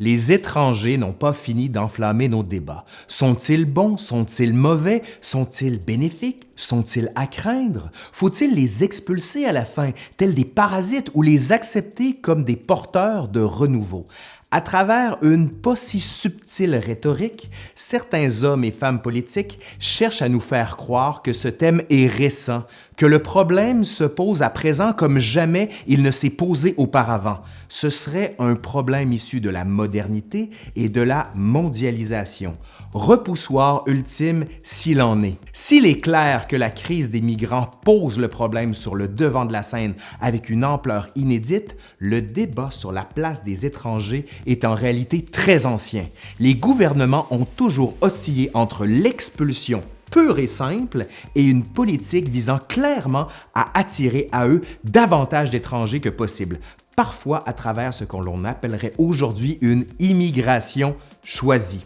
Les étrangers n'ont pas fini d'enflammer nos débats. Sont-ils bons? Sont-ils mauvais? Sont-ils bénéfiques? Sont-ils à craindre? Faut-il les expulser à la fin, tels des parasites, ou les accepter comme des porteurs de renouveau? À travers une pas si subtile rhétorique, certains hommes et femmes politiques cherchent à nous faire croire que ce thème est récent, que le problème se pose à présent comme jamais il ne s'est posé auparavant. Ce serait un problème issu de la modernité et de la mondialisation. Repoussoir ultime s'il en est. S'il est clair que la crise des migrants pose le problème sur le devant de la scène avec une ampleur inédite, le débat sur la place des étrangers est en réalité très ancien. Les gouvernements ont toujours oscillé entre l'expulsion pure et simple et une politique visant clairement à attirer à eux davantage d'étrangers que possible, parfois à travers ce qu'on appellerait aujourd'hui une immigration choisie.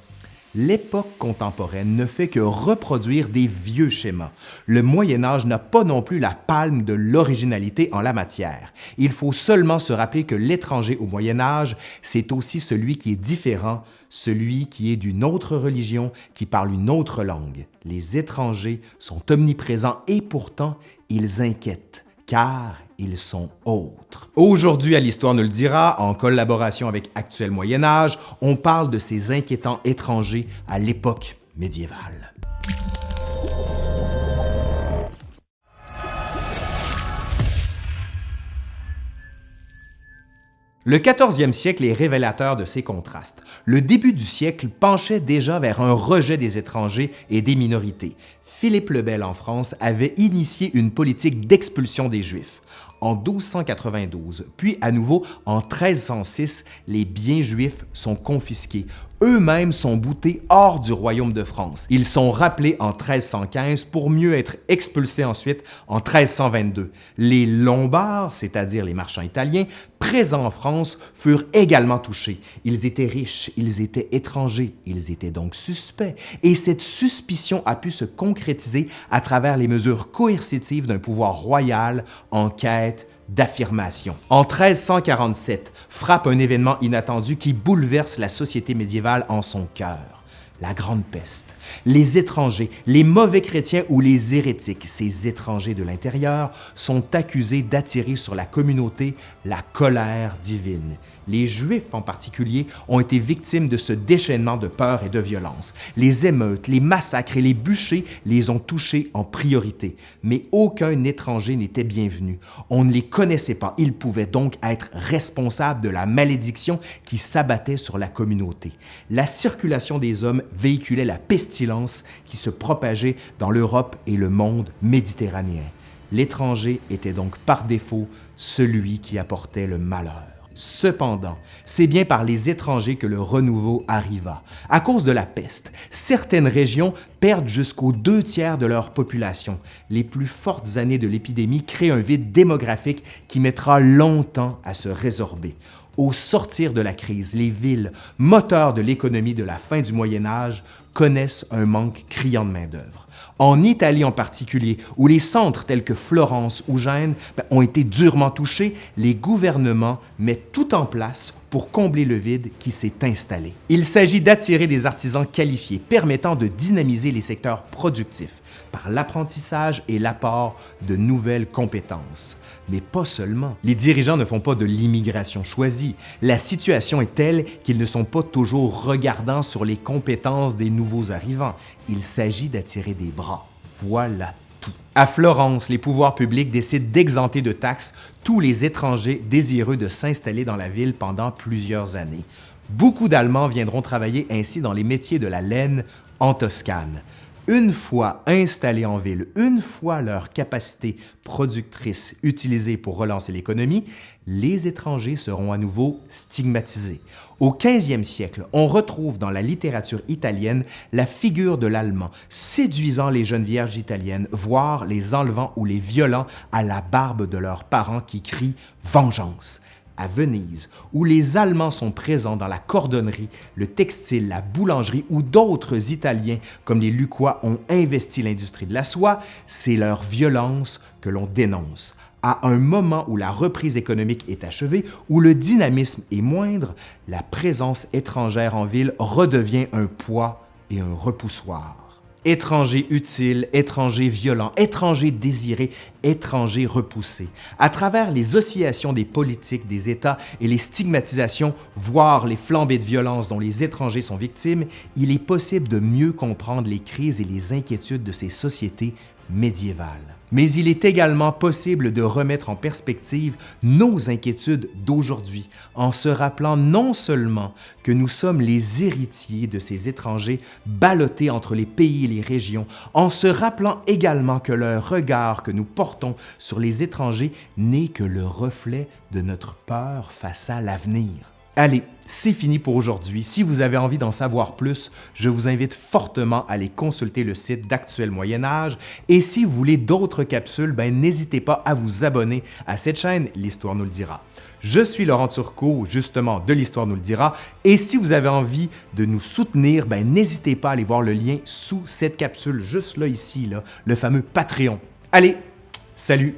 L'époque contemporaine ne fait que reproduire des vieux schémas. Le Moyen Âge n'a pas non plus la palme de l'originalité en la matière. Il faut seulement se rappeler que l'étranger au Moyen Âge, c'est aussi celui qui est différent, celui qui est d'une autre religion, qui parle une autre langue. Les étrangers sont omniprésents et pourtant, ils inquiètent, car ils sont autres. Aujourd'hui, à l'Histoire nous le dira, en collaboration avec Actuel Moyen Âge, on parle de ces inquiétants étrangers à l'époque médiévale. Le 14e siècle est révélateur de ces contrastes. Le début du siècle penchait déjà vers un rejet des étrangers et des minorités. Philippe le Bel en France avait initié une politique d'expulsion des Juifs. En 1292, puis à nouveau en 1306, les biens juifs sont confisqués eux-mêmes sont boutés hors du royaume de France. Ils sont rappelés en 1315 pour mieux être expulsés ensuite en 1322. Les Lombards, c'est-à-dire les marchands italiens, présents en France, furent également touchés. Ils étaient riches, ils étaient étrangers, ils étaient donc suspects. Et cette suspicion a pu se concrétiser à travers les mesures coercitives d'un pouvoir royal en quête d'affirmation. En 1347, frappe un événement inattendu qui bouleverse la société médiévale en son cœur la Grande Peste. Les étrangers, les mauvais chrétiens ou les hérétiques, ces étrangers de l'intérieur, sont accusés d'attirer sur la communauté la colère divine. Les Juifs en particulier ont été victimes de ce déchaînement de peur et de violence. Les émeutes, les massacres et les bûchers les ont touchés en priorité. Mais aucun étranger n'était bienvenu. On ne les connaissait pas. Ils pouvaient donc être responsables de la malédiction qui s'abattait sur la communauté. La circulation des hommes véhiculait la pestilence qui se propageait dans l'Europe et le monde méditerranéen. L'étranger était donc par défaut celui qui apportait le malheur. Cependant, c'est bien par les étrangers que le renouveau arriva. À cause de la peste, certaines régions perdent jusqu'aux deux tiers de leur population. Les plus fortes années de l'épidémie créent un vide démographique qui mettra longtemps à se résorber. Au sortir de la crise, les villes, moteurs de l'économie de la fin du Moyen Âge, connaissent un manque criant de main-d'œuvre. En Italie en particulier, où les centres tels que Florence ou Gênes ben, ont été durement touchés, les gouvernements mettent tout en place pour combler le vide qui s'est installé. Il s'agit d'attirer des artisans qualifiés permettant de dynamiser les secteurs productifs par l'apprentissage et l'apport de nouvelles compétences. Mais pas seulement. Les dirigeants ne font pas de l'immigration choisie. La situation est telle qu'ils ne sont pas toujours regardants sur les compétences des nouveaux arrivants. Il s'agit d'attirer des bras. Voilà À Florence, les pouvoirs publics décident d'exenter de taxes tous les étrangers désireux de s'installer dans la ville pendant plusieurs années. Beaucoup d'Allemands viendront travailler ainsi dans les métiers de la laine en Toscane une fois installés en ville, une fois leur capacité productrice utilisée pour relancer l'économie, les étrangers seront à nouveau stigmatisés. Au 15e siècle, on retrouve dans la littérature italienne la figure de l'Allemand séduisant les jeunes vierges italiennes, voire les enlevant ou les violant à la barbe de leurs parents qui crient « vengeance » à Venise, où les Allemands sont présents dans la cordonnerie, le textile, la boulangerie ou d'autres Italiens comme les Lucquois ont investi l'industrie de la soie, c'est leur violence que l'on dénonce. à un moment où la reprise économique est achevée, où le dynamisme est moindre, la présence étrangère en ville redevient un poids et un repoussoir. Étrangers utiles, étrangers violents, étrangers désirés, étrangers repoussés. À travers les oscillations des politiques des États et les stigmatisations, voire les flambées de violence dont les étrangers sont victimes, il est possible de mieux comprendre les crises et les inquiétudes de ces sociétés médiévales mais il est également possible de remettre en perspective nos inquiétudes d'aujourd'hui en se rappelant non seulement que nous sommes les héritiers de ces étrangers ballottés entre les pays et les régions, en se rappelant également que le regard que nous portons sur les étrangers n'est que le reflet de notre peur face à l'avenir. Allez, c'est fini pour aujourd'hui. Si vous avez envie d'en savoir plus, je vous invite fortement à aller consulter le site d'Actuel Moyen Âge. Et si vous voulez d'autres capsules, ben, n'hésitez pas à vous abonner à cette chaîne, l'Histoire nous le dira. Je suis Laurent Turcot, justement de l'Histoire nous le dira. Et si vous avez envie de nous soutenir, ben, n'hésitez pas à aller voir le lien sous cette capsule, juste là, ici, le fameux Patreon. Allez, salut!